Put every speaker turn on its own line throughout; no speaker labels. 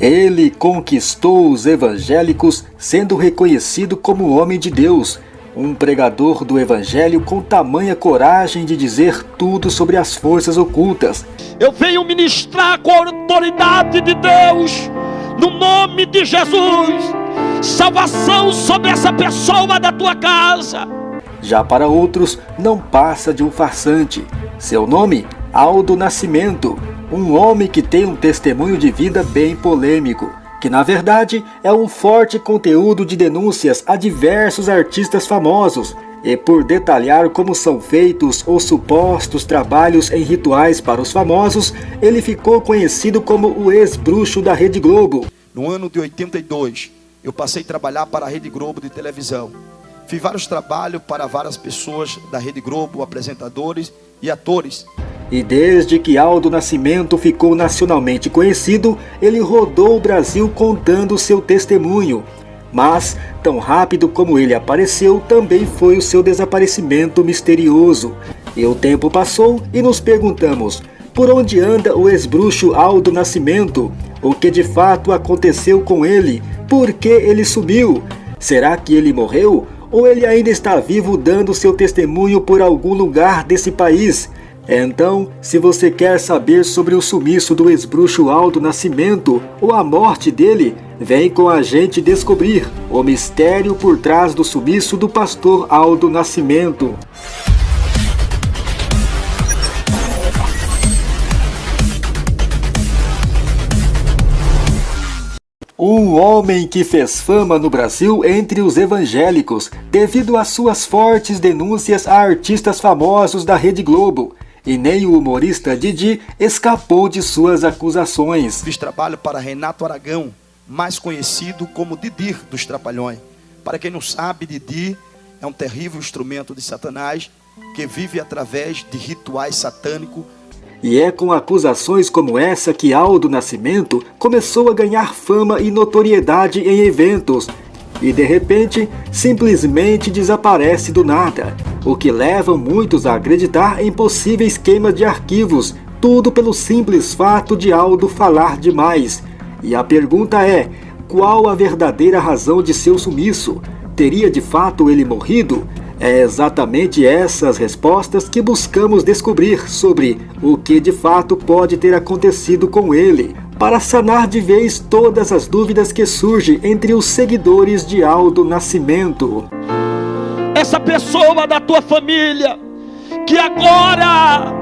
Ele conquistou os evangélicos sendo reconhecido como homem de Deus, um pregador do evangelho com tamanha coragem de dizer tudo sobre as forças ocultas.
Eu venho ministrar com a autoridade de Deus, no nome de Jesus, salvação sobre essa pessoa da tua casa.
Já para outros, não passa de um farsante. Seu nome, Aldo Nascimento, um homem que tem um testemunho de vida bem polêmico, que na verdade é um forte conteúdo de denúncias a diversos artistas famosos, e por detalhar como são feitos os supostos trabalhos em rituais para os famosos, ele ficou conhecido como o ex-bruxo da Rede Globo.
No ano de 82, eu passei a trabalhar para a Rede Globo de televisão. Fiz vários trabalhos para várias pessoas da Rede Globo, apresentadores e atores.
E desde que Aldo Nascimento ficou nacionalmente conhecido, ele rodou o Brasil contando seu testemunho. Mas, tão rápido como ele apareceu, também foi o seu desaparecimento misterioso. E o tempo passou e nos perguntamos, por onde anda o ex-bruxo Aldo Nascimento? O que de fato aconteceu com ele? Por que ele sumiu? Será que ele morreu? Ou ele ainda está vivo dando seu testemunho por algum lugar desse país? Então, se você quer saber sobre o sumiço do ex-bruxo Aldo Nascimento ou a morte dele, vem com a gente descobrir o mistério por trás do sumiço do pastor Aldo Nascimento. Um homem que fez fama no Brasil entre os evangélicos devido às suas fortes denúncias a artistas famosos da Rede Globo e nem o humorista Didi escapou de suas acusações.
Fiz trabalho para Renato Aragão, mais conhecido como Didi dos Trapalhões. Para quem não sabe, Didi é um terrível instrumento de Satanás que vive através de rituais satânicos.
E é com acusações como essa que Aldo Nascimento começou a ganhar fama e notoriedade em eventos e de repente simplesmente desaparece do nada, o que leva muitos a acreditar em possíveis queimas de arquivos, tudo pelo simples fato de Aldo falar demais. E a pergunta é, qual a verdadeira razão de seu sumiço? Teria de fato ele morrido? É exatamente essas respostas que buscamos descobrir sobre o que de fato pode ter acontecido com ele para sanar de vez todas as dúvidas que surgem entre os seguidores de Aldo Nascimento.
Essa pessoa da tua família, que agora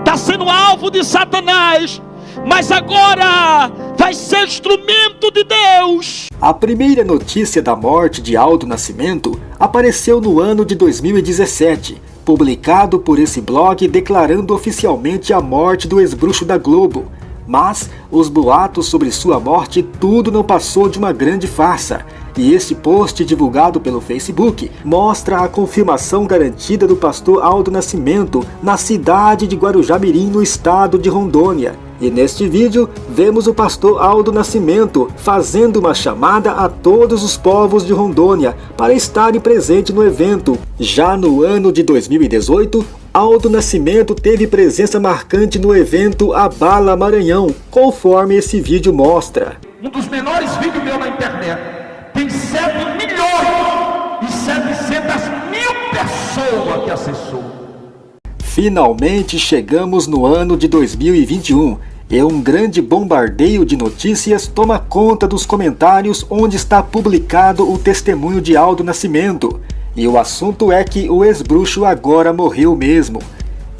está sendo alvo de Satanás, mas agora vai ser instrumento de Deus.
A primeira notícia da morte de Aldo Nascimento apareceu no ano de 2017, publicado por esse blog declarando oficialmente a morte do ex-bruxo da Globo, mas os boatos sobre sua morte tudo não passou de uma grande farsa. E este post divulgado pelo Facebook mostra a confirmação garantida do pastor Aldo Nascimento na cidade de Guarujá-Mirim, no estado de Rondônia. E neste vídeo, vemos o pastor Aldo Nascimento fazendo uma chamada a todos os povos de Rondônia para estarem presentes no evento. Já no ano de 2018, Aldo Nascimento teve presença marcante no evento Abala Maranhão, conforme esse vídeo mostra.
Um dos menores vídeos meu na internet tem 7 milhões e 700 mil pessoas que acessou.
Finalmente chegamos no ano de 2021 e um grande bombardeio de notícias toma conta dos comentários onde está publicado o testemunho de Aldo Nascimento. E o assunto é que o ex-bruxo agora morreu mesmo.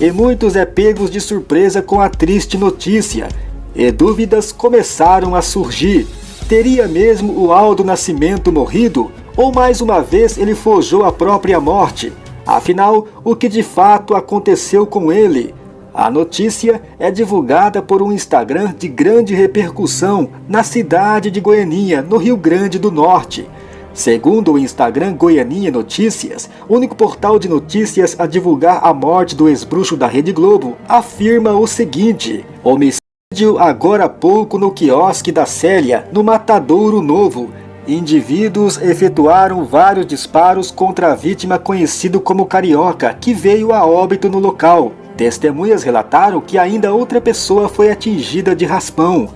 E muitos é pegos de surpresa com a triste notícia. E dúvidas começaram a surgir. Teria mesmo o Aldo Nascimento morrido? Ou mais uma vez ele forjou a própria morte? Afinal, o que de fato aconteceu com ele? A notícia é divulgada por um Instagram de grande repercussão na cidade de Goianinha, no Rio Grande do Norte. Segundo o Instagram Goianinha Notícias, único portal de notícias a divulgar a morte do ex-bruxo da Rede Globo, afirma o seguinte, homicídio agora há pouco no quiosque da Célia, no Matadouro Novo. Indivíduos efetuaram vários disparos contra a vítima conhecido como Carioca, que veio a óbito no local. Testemunhas relataram que ainda outra pessoa foi atingida de raspão.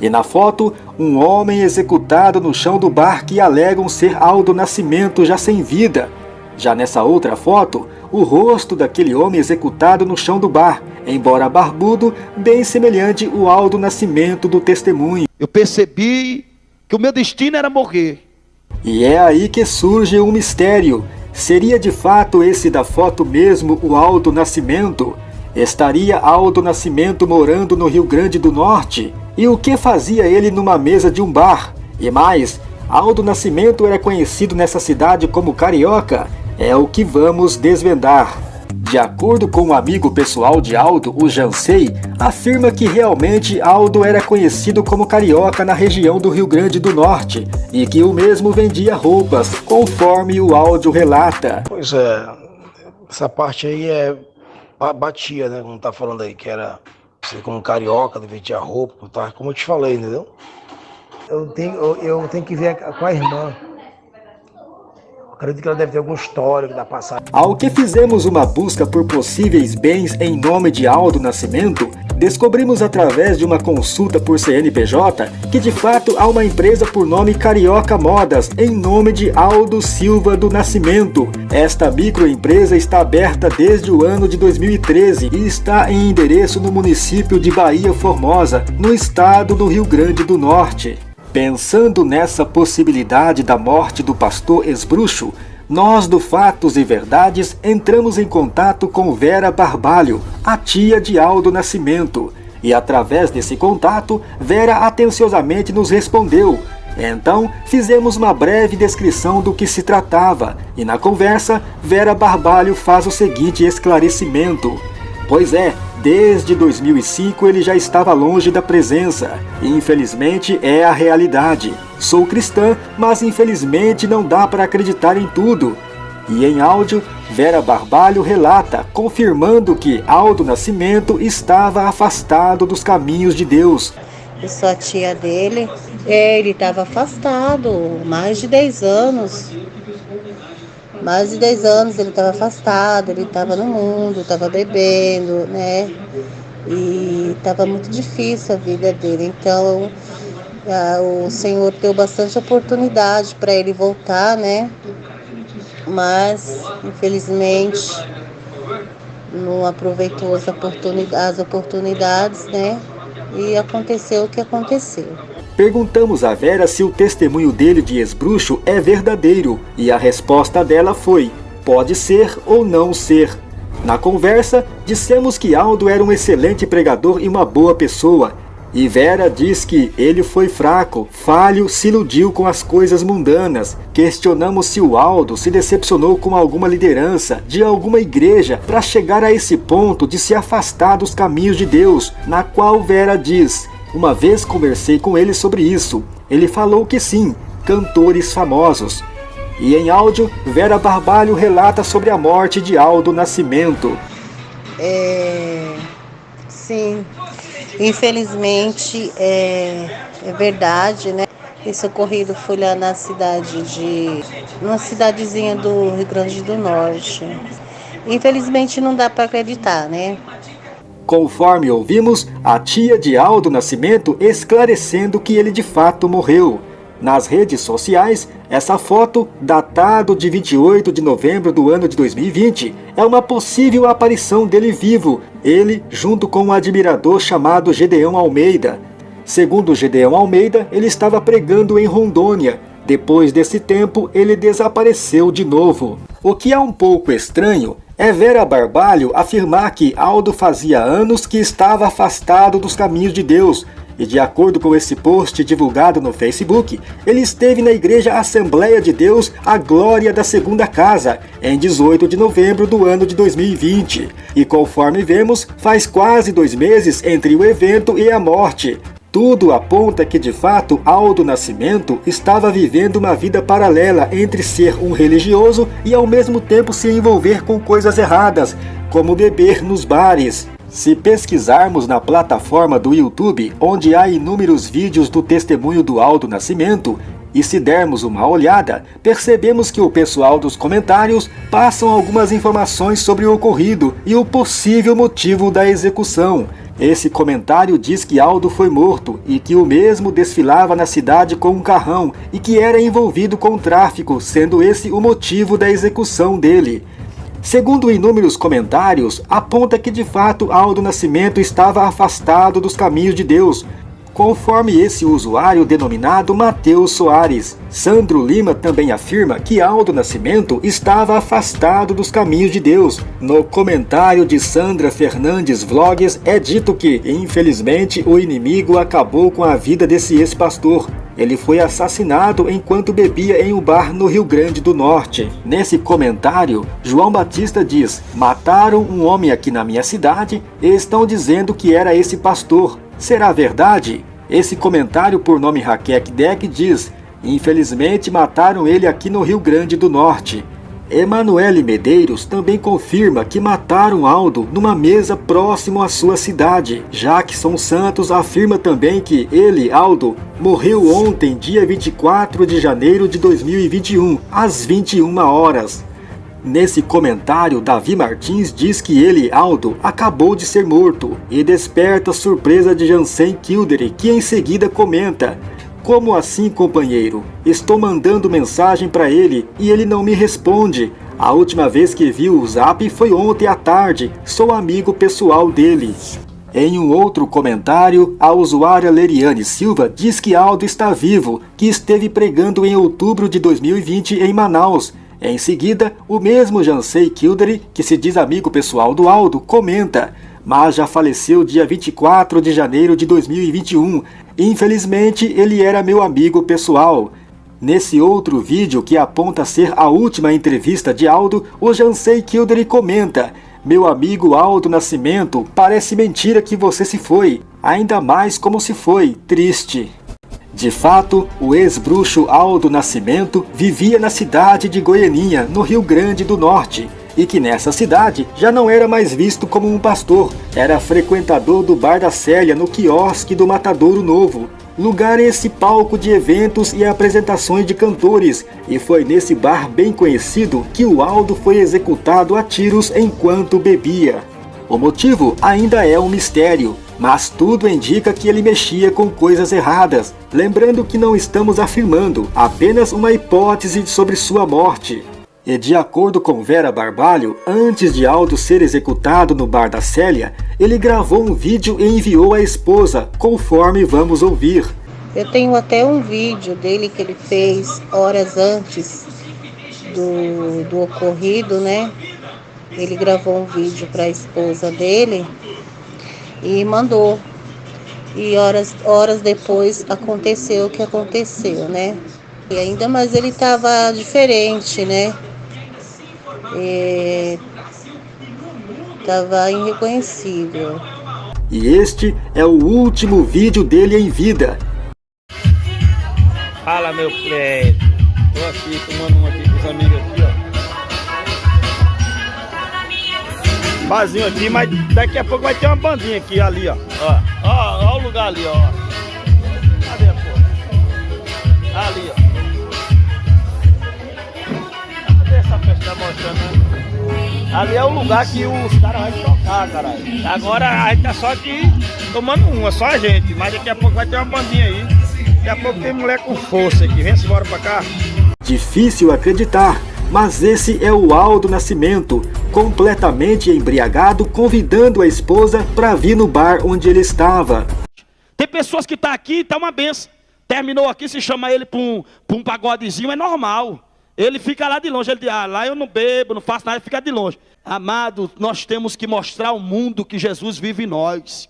E na foto, um homem executado no chão do bar que alegam ser Aldo Nascimento já sem vida. Já nessa outra foto, o rosto daquele homem executado no chão do bar, embora barbudo, bem semelhante ao Aldo Nascimento do testemunho.
Eu percebi que o meu destino era morrer.
E é aí que surge um mistério. Seria de fato esse da foto mesmo o Aldo Nascimento? Estaria Aldo Nascimento morando no Rio Grande do Norte? E o que fazia ele numa mesa de um bar? E mais, Aldo Nascimento era conhecido nessa cidade como Carioca? É o que vamos desvendar. De acordo com um amigo pessoal de Aldo, o Jansei, afirma que realmente Aldo era conhecido como carioca na região do Rio Grande do Norte e que o mesmo vendia roupas, conforme o áudio relata.
Pois é, essa parte aí é batia, né? Como tá falando aí, que era ser como carioca, vendia roupa, tá? como eu te falei, entendeu?
Eu tenho, eu, eu tenho que ver com a irmã. Acredito que ela deve ter algum histórico da passagem.
Ao que fizemos uma busca por possíveis bens em nome de Aldo Nascimento, descobrimos através de uma consulta por CNPJ que de fato há uma empresa por nome Carioca Modas em nome de Aldo Silva do Nascimento. Esta microempresa está aberta desde o ano de 2013 e está em endereço no município de Bahia Formosa, no estado do Rio Grande do Norte. Pensando nessa possibilidade da morte do pastor Esbruxo, nós do Fatos e Verdades entramos em contato com Vera Barbalho, a tia de Aldo Nascimento, e através desse contato, Vera atenciosamente nos respondeu. Então, fizemos uma breve descrição do que se tratava, e na conversa, Vera Barbalho faz o seguinte esclarecimento. Pois é, Desde 2005 ele já estava longe da presença, infelizmente é a realidade. Sou cristã, mas infelizmente não dá para acreditar em tudo. E em áudio, Vera Barbalho relata, confirmando que Aldo Nascimento estava afastado dos caminhos de Deus.
Eu sou a tia dele. É, ele estava afastado, mais de 10 anos mais de 10 anos ele estava afastado, ele estava no mundo, estava bebendo, né? E estava muito difícil a vida dele. Então a, o Senhor deu bastante oportunidade para ele voltar, né? Mas infelizmente não aproveitou as oportunidades, as oportunidades, né? E aconteceu o que aconteceu.
Perguntamos a Vera se o testemunho dele de esbruxo é verdadeiro e a resposta dela foi: pode ser ou não ser. Na conversa, dissemos que Aldo era um excelente pregador e uma boa pessoa. E Vera diz que ele foi fraco, falho, se iludiu com as coisas mundanas. Questionamos se o Aldo se decepcionou com alguma liderança de alguma igreja para chegar a esse ponto de se afastar dos caminhos de Deus, na qual Vera diz uma vez conversei com ele sobre isso. Ele falou que sim, cantores famosos. E em áudio, Vera Barbalho relata sobre a morte de Aldo Nascimento.
É, sim, infelizmente é, é verdade, né? Esse ocorrido foi lá na cidade de. numa cidadezinha do Rio Grande do Norte. Infelizmente não dá para acreditar, né?
Conforme ouvimos, a tia de Aldo Nascimento esclarecendo que ele de fato morreu. Nas redes sociais, essa foto, datado de 28 de novembro do ano de 2020, é uma possível aparição dele vivo, ele junto com um admirador chamado Gedeão Almeida. Segundo Gedeão Almeida, ele estava pregando em Rondônia. Depois desse tempo, ele desapareceu de novo. O que é um pouco estranho é Vera Barbalho afirmar que Aldo fazia anos que estava afastado dos caminhos de Deus, e de acordo com esse post divulgado no Facebook, ele esteve na Igreja Assembleia de Deus A Glória da Segunda Casa, em 18 de novembro do ano de 2020. E conforme vemos, faz quase dois meses entre o evento e a morte. Tudo aponta que de fato Aldo Nascimento estava vivendo uma vida paralela entre ser um religioso e ao mesmo tempo se envolver com coisas erradas, como beber nos bares. Se pesquisarmos na plataforma do YouTube, onde há inúmeros vídeos do testemunho do Aldo Nascimento, E se dermos uma olhada, percebemos que o pessoal dos comentários passam algumas informações sobre o ocorrido e o possível motivo da execução. Esse comentário diz que Aldo foi morto e que o mesmo desfilava na cidade com um carrão e que era envolvido com tráfico, sendo esse o motivo da execução dele. Segundo inúmeros comentários, aponta que de fato Aldo Nascimento estava afastado dos caminhos de Deus, conforme esse usuário denominado Mateus Soares. Sandro Lima também afirma que Aldo Nascimento estava afastado dos caminhos de Deus. No comentário de Sandra Fernandes Vlogs é dito que, infelizmente, o inimigo acabou com a vida desse ex-pastor. Ele foi assassinado enquanto bebia em um bar no Rio Grande do Norte. Nesse comentário, João Batista diz, mataram um homem aqui na minha cidade e estão dizendo que era esse pastor. Será verdade? Esse comentário por nome Raquel Deck diz, infelizmente mataram ele aqui no Rio Grande do Norte. Emanuele Medeiros também confirma que mataram Aldo numa mesa próximo à sua cidade. Jackson Santos afirma também que ele, Aldo, morreu ontem, dia 24 de janeiro de 2021, às 21 horas. Nesse comentário, Davi Martins diz que ele, Aldo, acabou de ser morto e desperta a surpresa de Jansen Kildare, que em seguida comenta Como assim, companheiro? Estou mandando mensagem para ele e ele não me responde. A última vez que vi o zap foi ontem à tarde, sou amigo pessoal dele. Em um outro comentário, a usuária Leriane Silva diz que Aldo está vivo, que esteve pregando em outubro de 2020 em Manaus em seguida, o mesmo Jansei Kildare, que se diz amigo pessoal do Aldo, comenta mas já faleceu dia 24 de janeiro de 2021. Infelizmente, ele era meu amigo pessoal. Nesse outro vídeo que aponta ser a última entrevista de Aldo, o Jansei Kildare comenta Meu amigo Aldo Nascimento, parece mentira que você se foi, ainda mais como se foi, triste. De fato, o ex-bruxo Aldo Nascimento vivia na cidade de Goianinha, no Rio Grande do Norte, e que nessa cidade já não era mais visto como um pastor, era frequentador do Bar da Célia no quiosque do Matadouro Novo, lugar esse palco de eventos e apresentações de cantores, e foi nesse bar bem conhecido que o Aldo foi executado a tiros enquanto bebia. O motivo ainda é um mistério, mas tudo indica que ele mexia com coisas erradas, lembrando que não estamos afirmando, apenas uma hipótese sobre sua morte. E de acordo com Vera Barbalho, antes de Aldo ser executado no bar da Célia, ele gravou um vídeo e enviou à esposa, conforme vamos ouvir.
Eu tenho até um vídeo dele que ele fez horas antes do, do ocorrido, né? Ele gravou um vídeo para a esposa dele e mandou. E horas, horas depois aconteceu o que aconteceu, né? E ainda mais ele estava diferente, né? Estava irreconhecível.
E este é o último vídeo dele em vida.
Fala meu prédio. Tô aqui tomando um aqui com os amigos aqui, ó. barzinho aqui, mas daqui a pouco vai ter uma bandinha aqui, ali, ó. Ó, ó, ó o lugar ali, ó. Cadê a porra? Ali, ó. Ali é o lugar que os caras vão tocar, caralho. Agora a gente tá só aqui tomando uma, só a gente. Mas daqui a pouco vai ter uma bandinha aí. Daqui a pouco tem mulher com força aqui. Vem-se embora pra cá.
Difícil acreditar, mas esse é o Aldo Nascimento, completamente embriagado, convidando a esposa para vir no bar onde ele estava.
Tem pessoas que estão tá aqui, tá uma benção. Terminou aqui, se chama ele para um, um pagodezinho, é normal. Ele fica lá de longe, ele diz, ah, lá eu não bebo, não faço nada, ele fica de longe. Amado, nós temos que mostrar ao mundo que Jesus vive em nós.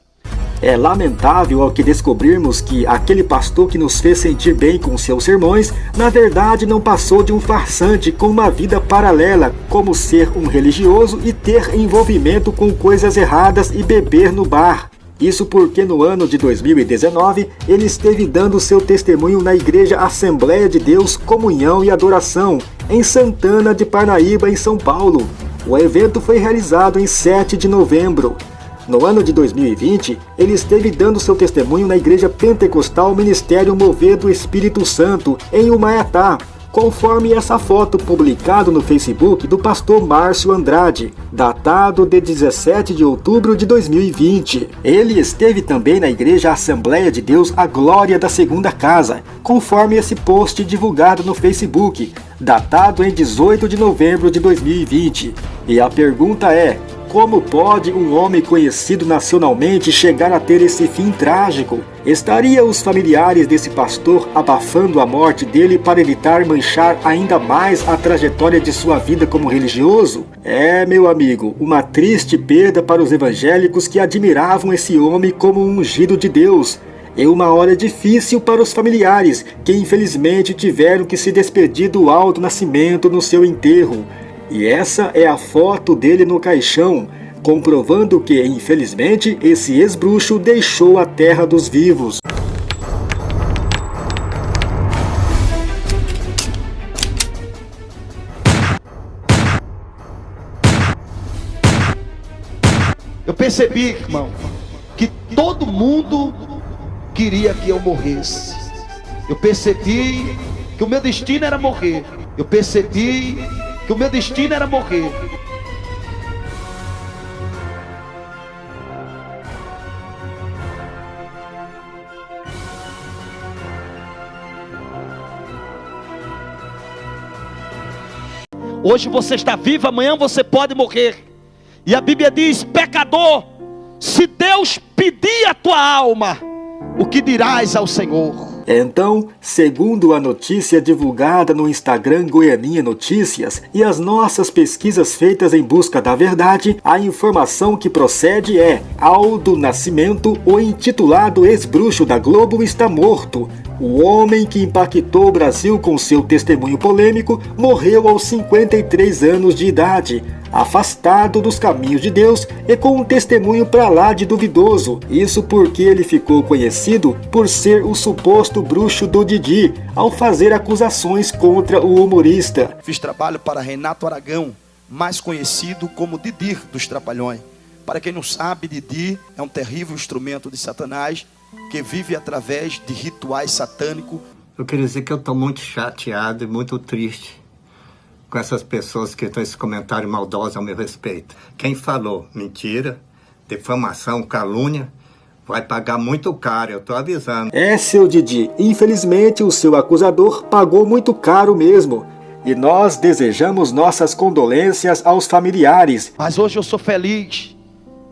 É lamentável ao que descobrirmos que aquele pastor que nos fez sentir bem com seus sermões, na verdade não passou de um farsante com uma vida paralela, como ser um religioso e ter envolvimento com coisas erradas e beber no bar. Isso porque no ano de 2019 ele esteve dando seu testemunho na Igreja Assembleia de Deus Comunhão e Adoração, em Santana de Parnaíba, em São Paulo. O evento foi realizado em 7 de novembro. No ano de 2020, ele esteve dando seu testemunho na Igreja Pentecostal Ministério Mover do Espírito Santo, em Humaiatá, conforme essa foto publicada no Facebook do pastor Márcio Andrade, datado de 17 de outubro de 2020. Ele esteve também na Igreja Assembleia de Deus A Glória da Segunda Casa, conforme esse post divulgado no Facebook, datado em 18 de novembro de 2020. E a pergunta é: como pode um homem conhecido nacionalmente chegar a ter esse fim trágico? Estaria os familiares desse pastor abafando a morte dele para evitar manchar ainda mais a trajetória de sua vida como religioso? É, meu amigo, uma triste perda para os evangélicos que admiravam esse homem como um ungido de Deus. É uma hora difícil para os familiares, que infelizmente tiveram que se despedir do alto nascimento no seu enterro. E essa é a foto dele no caixão, comprovando que, infelizmente, esse ex-bruxo deixou a terra dos vivos.
Eu percebi, irmão, que todo mundo queria que eu morresse. Eu percebi que o meu destino era morrer. Eu percebi que o meu destino era morrer.
Hoje você está vivo, amanhã você pode morrer. E a Bíblia diz: pecador, se Deus pedir a tua alma, o que dirás ao Senhor?
Então, segundo a notícia divulgada no Instagram Goianinha Notícias e as nossas pesquisas feitas em busca da verdade, a informação que procede é: Aldo Nascimento, o intitulado ex-bruxo da Globo, está morto. O homem que impactou o Brasil com seu testemunho polêmico morreu aos 53 anos de idade afastado dos caminhos de Deus e com um testemunho para lá de duvidoso. Isso porque ele ficou conhecido por ser o suposto bruxo do Didi, ao fazer acusações contra o humorista.
Fiz trabalho para Renato Aragão, mais conhecido como Didi dos Trapalhões. Para quem não sabe, Didi é um terrível instrumento de Satanás que vive através de rituais satânicos.
Eu queria dizer que eu estou muito chateado e muito triste com essas pessoas que estão esse comentário maldoso ao meu respeito. Quem falou mentira, defamação, calúnia, vai pagar muito caro, eu tô avisando.
É, seu Didi, infelizmente o seu acusador pagou muito caro mesmo. E nós desejamos nossas condolências aos familiares.
Mas hoje eu sou feliz,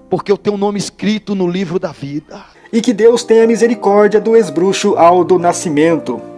porque eu tenho um nome escrito no livro da vida.
E que Deus tenha misericórdia do ex-bruxo Aldo Nascimento.